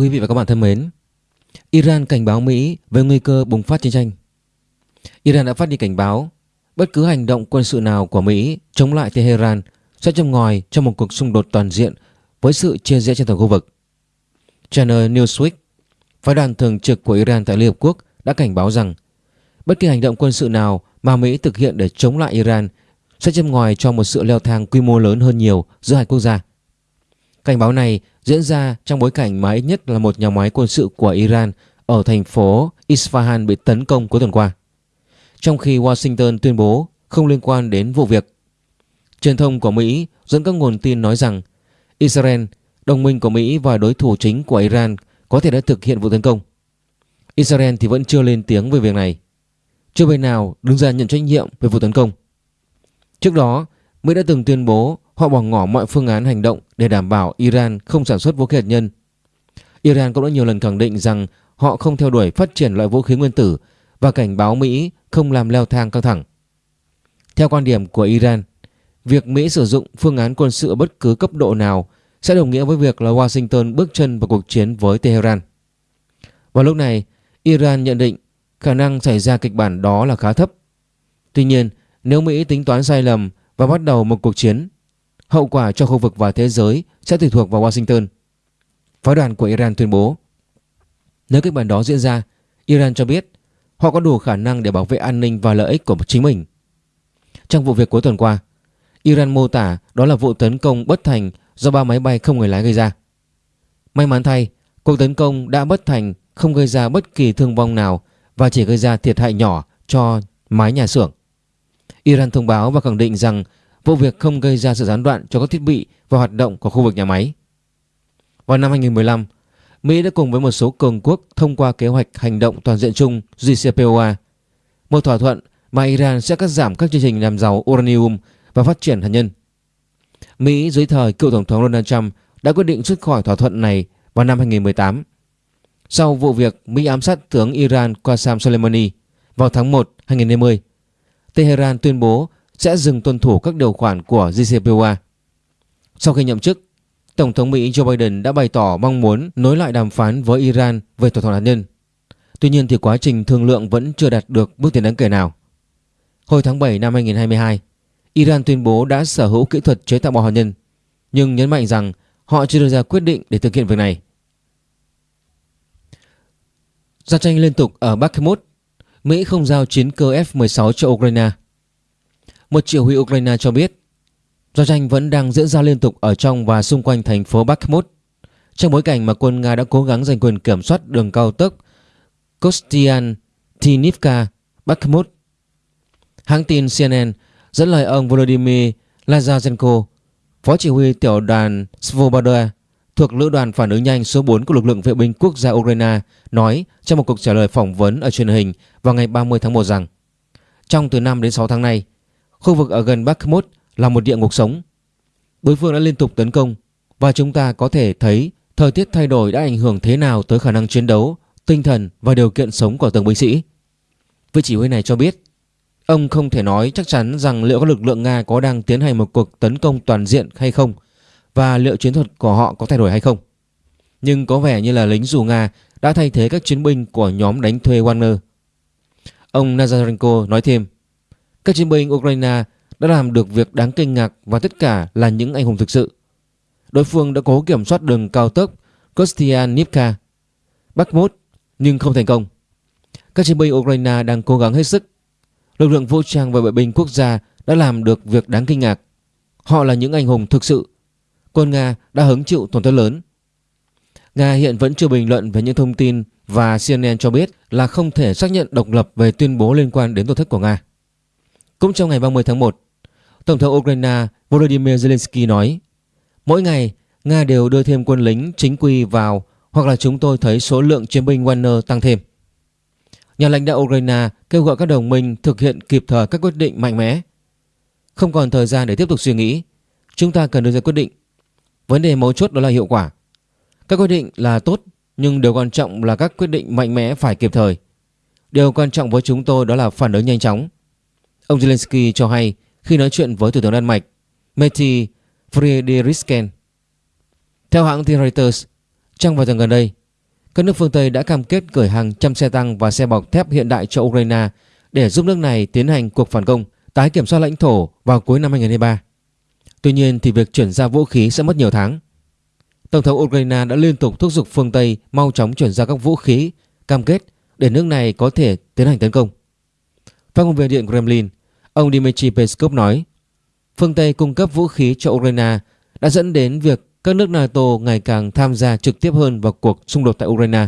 quý vị và các bạn thân mến, Iran cảnh báo Mỹ về nguy cơ bùng phát chiến tranh. Iran đã phát đi cảnh báo bất cứ hành động quân sự nào của Mỹ chống lại Tehran sẽ châm ngòi cho một cuộc xung đột toàn diện với sự chia rẽ trên toàn khu vực. Channel Newsweek, phái đoàn thường trực của Iran tại Liên Hợp Quốc đã cảnh báo rằng bất kỳ hành động quân sự nào mà Mỹ thực hiện để chống lại Iran sẽ châm ngòi cho một sự leo thang quy mô lớn hơn nhiều giữa hai quốc gia. Cảnh báo này diễn ra trong bối cảnh mà ít nhất là một nhà máy quân sự của Iran ở thành phố Isfahan bị tấn công cuối tuần qua. Trong khi Washington tuyên bố không liên quan đến vụ việc. Truyền thông của Mỹ dẫn các nguồn tin nói rằng Israel, đồng minh của Mỹ và đối thủ chính của Iran có thể đã thực hiện vụ tấn công. Israel thì vẫn chưa lên tiếng về việc này. Chưa bên nào đứng ra nhận trách nhiệm về vụ tấn công. Trước đó, Mỹ đã từng tuyên bố họ bỏ ngỏ mọi phương án hành động để đảm bảo Iran không sản xuất vũ khí hạt nhân. Iran cũng đã nhiều lần khẳng định rằng họ không theo đuổi phát triển loại vũ khí nguyên tử và cảnh báo Mỹ không làm leo thang căng thẳng. Theo quan điểm của Iran, việc Mỹ sử dụng phương án quân sự ở bất cứ cấp độ nào sẽ đồng nghĩa với việc là Washington bước chân vào cuộc chiến với Tehran. Vào lúc này, Iran nhận định khả năng xảy ra kịch bản đó là khá thấp. Tuy nhiên, nếu Mỹ tính toán sai lầm và bắt đầu một cuộc chiến, hậu quả cho khu vực và thế giới sẽ tùy thuộc vào Washington. Phái đoàn của Iran tuyên bố Nếu kịch bản đó diễn ra, Iran cho biết họ có đủ khả năng để bảo vệ an ninh và lợi ích của chính mình. Trong vụ việc cuối tuần qua, Iran mô tả đó là vụ tấn công bất thành do ba máy bay không người lái gây ra. May mắn thay, cuộc tấn công đã bất thành không gây ra bất kỳ thương vong nào và chỉ gây ra thiệt hại nhỏ cho mái nhà xưởng. Iran thông báo và khẳng định rằng vụ việc không gây ra sự gián đoạn cho các thiết bị và hoạt động của khu vực nhà máy. Vào năm 2015, Mỹ đã cùng với một số cường quốc thông qua kế hoạch hành động toàn diện chung JCPOA, một thỏa thuận mà Iran sẽ cắt giảm các chương trình làm giàu uranium và phát triển hạt nhân. Mỹ dưới thời cựu Tổng thống Donald Trump đã quyết định rút khỏi thỏa thuận này vào năm 2018. Sau vụ việc Mỹ ám sát tướng Iran Qasem Soleimani vào tháng 1 2020, Tehran tuyên bố sẽ dừng tuân thủ các điều khoản của JCPOA. Sau khi nhậm chức, Tổng thống Mỹ Joe Biden đã bày tỏ mong muốn nối lại đàm phán với Iran về thỏa thuận hạt nhân. Tuy nhiên thì quá trình thương lượng vẫn chưa đạt được bước tiến đáng kể nào. Hồi tháng 7 năm 2022, Iran tuyên bố đã sở hữu kỹ thuật chế tạo bom hạt nhân, nhưng nhấn mạnh rằng họ chưa đưa ra quyết định để thực hiện việc này. Giao tranh liên tục ở Bakhmut, Mỹ không giao chiến cơ F-16 cho Ukraine. Một chỉ huy Ukraine cho biết giao tranh vẫn đang diễn ra liên tục ở trong và xung quanh thành phố Bakhmut trong bối cảnh mà quân Nga đã cố gắng giành quyền kiểm soát đường cao tốc Kostian Tinivka Bakhmut. Hãng tin CNN dẫn lời ông Volodymyr Lazarenko, phó chỉ huy tiểu đoàn Svoboda thuộc lữ đoàn phản ứng nhanh số 4 của lực lượng vệ binh quốc gia Ukraine nói trong một cuộc trả lời phỏng vấn ở truyền hình vào ngày 30 tháng 1 rằng trong từ 5 đến 6 tháng nay, khu vực ở gần Bakhmut là một địa ngục sống. Đối phương đã liên tục tấn công và chúng ta có thể thấy thời tiết thay đổi đã ảnh hưởng thế nào tới khả năng chiến đấu, tinh thần và điều kiện sống của từng binh sĩ. Vị chỉ huy này cho biết ông không thể nói chắc chắn rằng liệu các lực lượng Nga có đang tiến hành một cuộc tấn công toàn diện hay không và liệu chiến thuật của họ có thay đổi hay không. Nhưng có vẻ như là lính dù Nga đã thay thế các chiến binh của nhóm đánh thuê Wagner. Ông Nazarenko nói thêm, các chiến binh Ukraine đã làm được việc đáng kinh ngạc và tất cả là những anh hùng thực sự. Đối phương đã cố kiểm soát đường cao tốc Kostianivka, Bakhmut nhưng không thành công. Các chiến binh Ukraine đang cố gắng hết sức. Lực lượng vũ trang và vệ binh quốc gia đã làm được việc đáng kinh ngạc. Họ là những anh hùng thực sự. Quân Nga đã hứng chịu tổn thất lớn. Nga hiện vẫn chưa bình luận về những thông tin và CNN cho biết là không thể xác nhận độc lập về tuyên bố liên quan đến tổn thất của Nga. Cũng trong ngày 30 tháng 1, Tổng thống Ukraine Volodymyr Zelensky nói Mỗi ngày, Nga đều đưa thêm quân lính chính quy vào hoặc là chúng tôi thấy số lượng chiến binh Wagner tăng thêm. Nhà lãnh đạo Ukraine kêu gọi các đồng minh thực hiện kịp thời các quyết định mạnh mẽ. Không còn thời gian để tiếp tục suy nghĩ, chúng ta cần đưa ra quyết định. Vấn đề mấu chốt đó là hiệu quả. Các quyết định là tốt nhưng điều quan trọng là các quyết định mạnh mẽ phải kịp thời. Điều quan trọng với chúng tôi đó là phản ứng nhanh chóng. Ông Zelensky cho hay khi nói chuyện với Thủ tướng Đan Mạch Mette Frederiksen. Theo hãng tin Reuters, trong vài tuần gần đây, các nước phương Tây đã cam kết gửi hàng trăm xe tăng và xe bọc thép hiện đại cho Ukraine để giúp nước này tiến hành cuộc phản công, tái kiểm soát lãnh thổ vào cuối năm 2023. Tuy nhiên thì việc chuyển giao vũ khí sẽ mất nhiều tháng. Tổng thống Ukraine đã liên tục thúc giục phương Tây mau chóng chuyển giao các vũ khí, cam kết để nước này có thể tiến hành tấn công. Phát ngôn viên Điện Kremlin, ông Dmitry Peskov nói, phương Tây cung cấp vũ khí cho Ukraine đã dẫn đến việc các nước NATO ngày càng tham gia trực tiếp hơn vào cuộc xung đột tại Ukraine.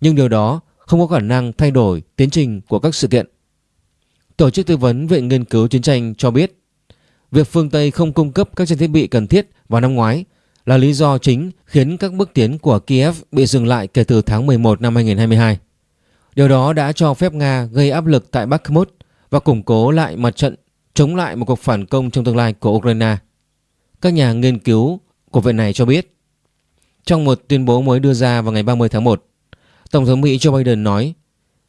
Nhưng điều đó không có khả năng thay đổi tiến trình của các sự kiện. Tổ chức tư vấn Viện Nghiên cứu Chiến tranh cho biết việc phương Tây không cung cấp các trang thiết bị cần thiết vào năm ngoái là lý do chính khiến các bước tiến của Kiev bị dừng lại kể từ tháng 11 năm 2022. Điều đó đã cho phép Nga gây áp lực tại Bakhmut và củng cố lại mặt trận chống lại một cuộc phản công trong tương lai của Ukraine. Các nhà nghiên cứu của viện này cho biết trong một tuyên bố mới đưa ra vào ngày 30 tháng 1, Tổng thống Mỹ Joe Biden nói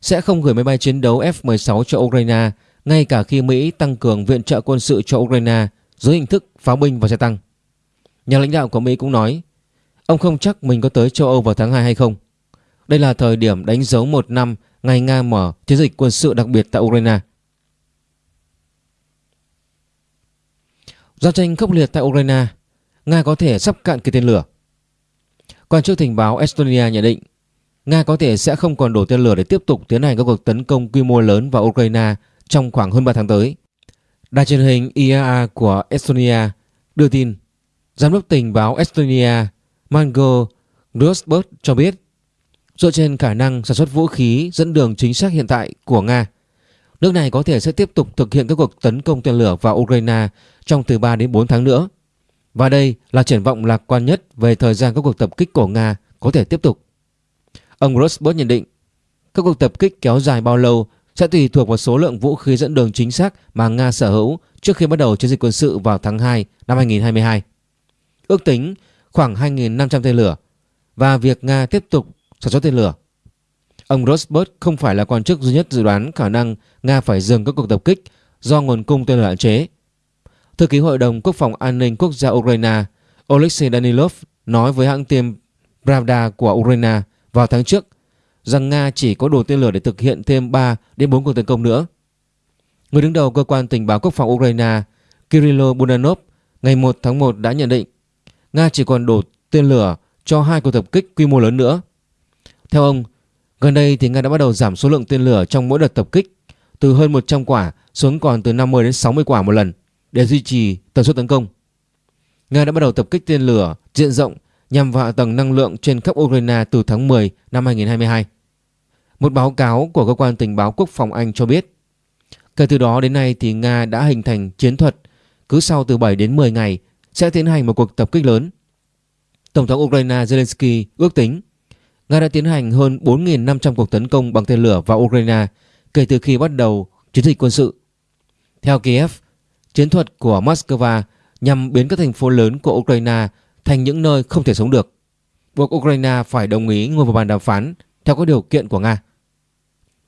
sẽ không gửi máy bay chiến đấu F-16 cho Ukraine ngay cả khi Mỹ tăng cường viện trợ quân sự cho Ukraine dưới hình thức pháo binh và xe tăng. Nhà lãnh đạo của Mỹ cũng nói ông không chắc mình có tới châu Âu vào tháng 2 hay không. Đây là thời điểm đánh dấu một năm ngày Nga mở chiến dịch quân sự đặc biệt tại Ukraine. Giao tranh khốc liệt tại Ukraine, Nga có thể sắp cạn kiệt tên lửa. Quan chức tình báo Estonia nhận định Nga có thể sẽ không còn đủ tên lửa để tiếp tục tiến hành các cuộc tấn công quy mô lớn vào Ukraine trong khoảng hơn 3 tháng tới. Đài truyền hình IAA của Estonia đưa tin Giám đốc tình báo Estonia Mango Rosberg cho biết dựa trên khả năng sản xuất vũ khí dẫn đường chính xác hiện tại của Nga nước này có thể sẽ tiếp tục thực hiện các cuộc tấn công tên lửa vào Ukraine trong từ 3 đến 4 tháng nữa. Và đây là triển vọng lạc quan nhất về thời gian các cuộc tập kích của Nga có thể tiếp tục. Ông Rosberg nhận định, các cuộc tập kích kéo dài bao lâu sẽ tùy thuộc vào số lượng vũ khí dẫn đường chính xác mà Nga sở hữu trước khi bắt đầu chiến dịch quân sự vào tháng 2 năm 2022. Ước tính khoảng 2.500 tên lửa và việc Nga tiếp tục sản xuất tên lửa. Ông Rosberg không phải là quan chức duy nhất dự đoán khả năng Nga phải dừng các cuộc tập kích do nguồn cung tên lửa hạn chế. Thư ký Hội đồng Quốc phòng An ninh Quốc gia Ukraine Oleksiy Danilov nói với hãng tin Pravda của Ukraine vào tháng trước rằng Nga chỉ có đủ tên lửa để thực hiện thêm 3 đến 4 cuộc tấn công nữa. Người đứng đầu cơ quan tình báo quốc phòng Ukraine Kirilo Budanov ngày 1 tháng 1 đã nhận định Nga chỉ còn đủ tên lửa cho hai cuộc tập kích quy mô lớn nữa. Theo ông, gần đây thì Nga đã bắt đầu giảm số lượng tên lửa trong mỗi đợt tập kích từ hơn 100 quả xuống còn từ 50 đến 60 quả một lần để duy trì tần suất tấn công. Nga đã bắt đầu tập kích tên lửa diện rộng nhằm vào hạ tầng năng lượng trên khắp Ukraine từ tháng 10 năm 2022. Một báo cáo của cơ quan tình báo quốc phòng Anh cho biết, kể từ đó đến nay thì Nga đã hình thành chiến thuật cứ sau từ 7 đến 10 ngày sẽ tiến hành một cuộc tập kích lớn. Tổng thống Ukraine Zelensky ước tính Nga đã tiến hành hơn 4.500 cuộc tấn công bằng tên lửa vào Ukraine kể từ khi bắt đầu chiến dịch quân sự. Theo Kiev, chiến thuật của Moscow nhằm biến các thành phố lớn của Ukraine thành những nơi không thể sống được, buộc Ukraine phải đồng ý ngồi vào bàn đàm phán theo các điều kiện của Nga.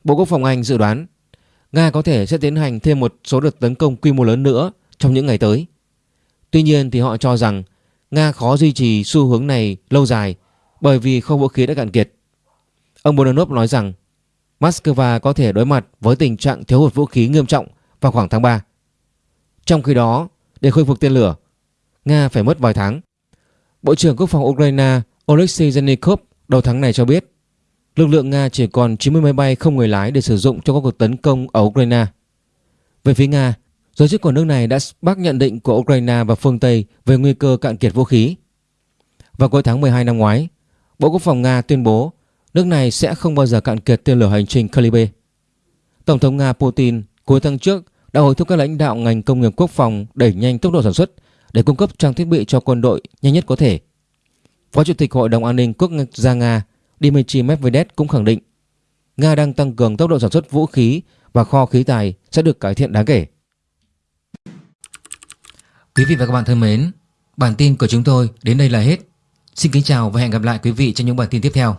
Bộ Quốc phòng Anh dự đoán Nga có thể sẽ tiến hành thêm một số đợt tấn công quy mô lớn nữa trong những ngày tới. Tuy nhiên thì họ cho rằng Nga khó duy trì xu hướng này lâu dài bởi vì kho vũ khí đã cạn kiệt. Ông Bonanov nói rằng Moscow có thể đối mặt với tình trạng thiếu hụt vũ khí nghiêm trọng vào khoảng tháng 3. Trong khi đó, để khôi phục tên lửa, Nga phải mất vài tháng. Bộ trưởng Quốc phòng Ukraine Oleksiy Zhenikov đầu tháng này cho biết lực lượng Nga chỉ còn 90 máy bay không người lái để sử dụng cho các cuộc tấn công ở Ukraine. Về phía Nga, giới chức của nước này đã bác nhận định của Ukraine và phương Tây về nguy cơ cạn kiệt vũ khí. Vào cuối tháng 12 năm ngoái, Bộ Quốc phòng Nga tuyên bố nước này sẽ không bao giờ cạn kiệt tên lửa hành trình Calibre. Tổng thống Nga Putin cuối tháng trước đã hối thúc các lãnh đạo ngành công nghiệp quốc phòng đẩy nhanh tốc độ sản xuất để cung cấp trang thiết bị cho quân đội nhanh nhất có thể. Phó Chủ tịch Hội đồng An ninh Quốc gia Nga Dmitry Medvedev cũng khẳng định Nga đang tăng cường tốc độ sản xuất vũ khí và kho khí tài sẽ được cải thiện đáng kể. Quý vị và các bạn thân mến, bản tin của chúng tôi đến đây là hết. Xin kính chào và hẹn gặp lại quý vị trong những bản tin tiếp theo.